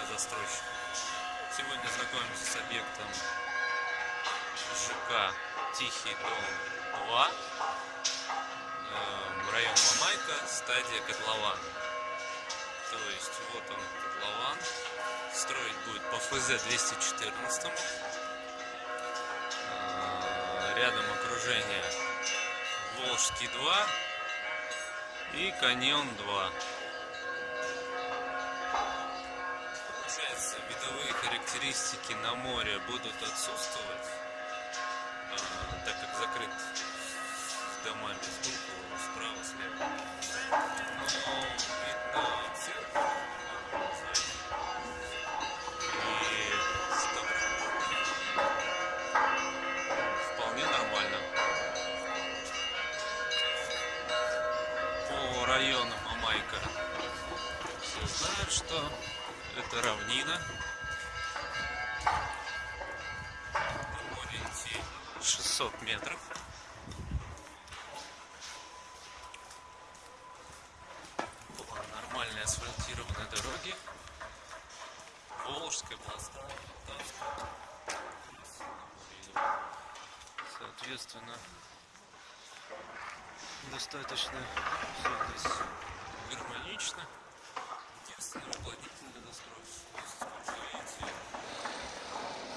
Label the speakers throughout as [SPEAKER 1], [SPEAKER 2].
[SPEAKER 1] для застройщика. Сегодня знакомимся с объектом ЖК Тихий дом 2, эм, район Мамайка, стадия Котлован. То есть вот он котлован, строить будет по ФЗ 214. Э, рядом окружение Волжский 2 и Каньон 2. Видовые характеристики на море будут отсутствовать, а, так как закрыт домами сбоку, справа, слева. Но видно церковь району Мамайка все знают, что это равнина. Идти 600 метров. По нормальной асфальтированной дороге. Волжская, Полтавская. Соответственно, достаточно все здесь гармонично. Единственное, уплотнительный недострой. Если смотрите,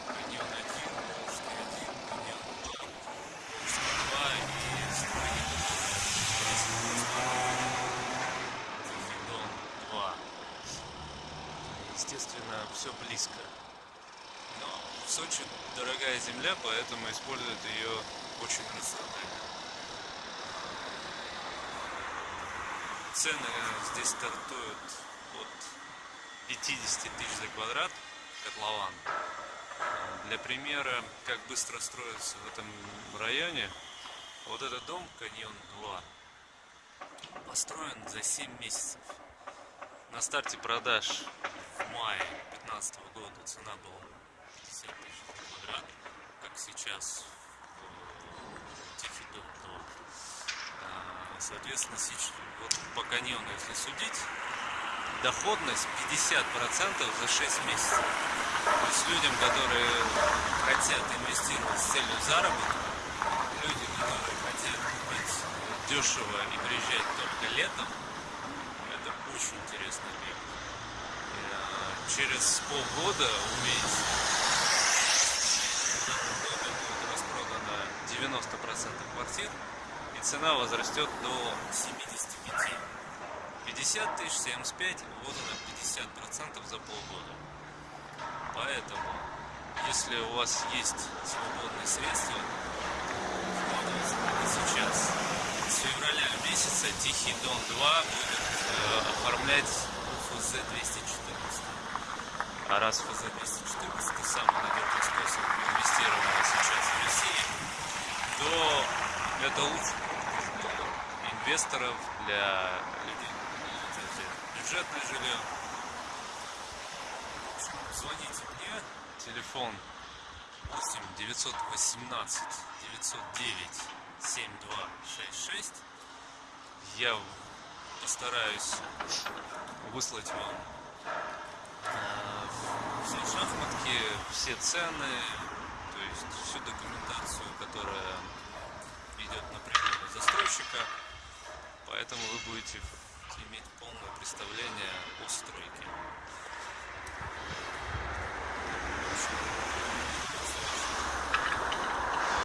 [SPEAKER 1] каньон 1, Волжский 1, каньон 2, Волжский 2 и стройник Тихий Дон 2. Естественно, все близко. Но в Сочи дорогая земля, поэтому используют ее очень рационально. Цены здесь стартуют от 50 тысяч за квадрат котлован. Для примера, как быстро строится в этом районе, вот этот дом Каньон 2 построен за 7 месяцев. На старте продаж в мае 2015 года цена была 50 тысяч за квадрат, как сейчас в Тихий дом 2. А, Соответственно, сейчас, вот по каньону, если судить, доходность 50% за 6 месяцев. То есть людям, которые хотят инвестировать с целью заработка, люди, которые хотят купить дешево и приезжать только летом, это очень интересный объект. Через полгода увидеть в этом доме будет распродано 90% квартир, и цена возрастет до 75. 50 тысяч, 75, вот она 50% за полгода. Поэтому, если у вас есть свободные средства, сейчас. С февраля месяца Тихий Дон 2 будет э, оформлять УФЗ 214. А раз ФЗ 214 это самый надежный способ инвестирования сейчас в России, то это лучше для инвесторов, для людей, которые бюджетное жилье. Звоните мне, телефон 8 918 909 7266. Я постараюсь выслать вам шахматки, все цены, то есть всю документацию, которая идет на прибыль застройщика. Поэтому вы будете иметь полное представление о.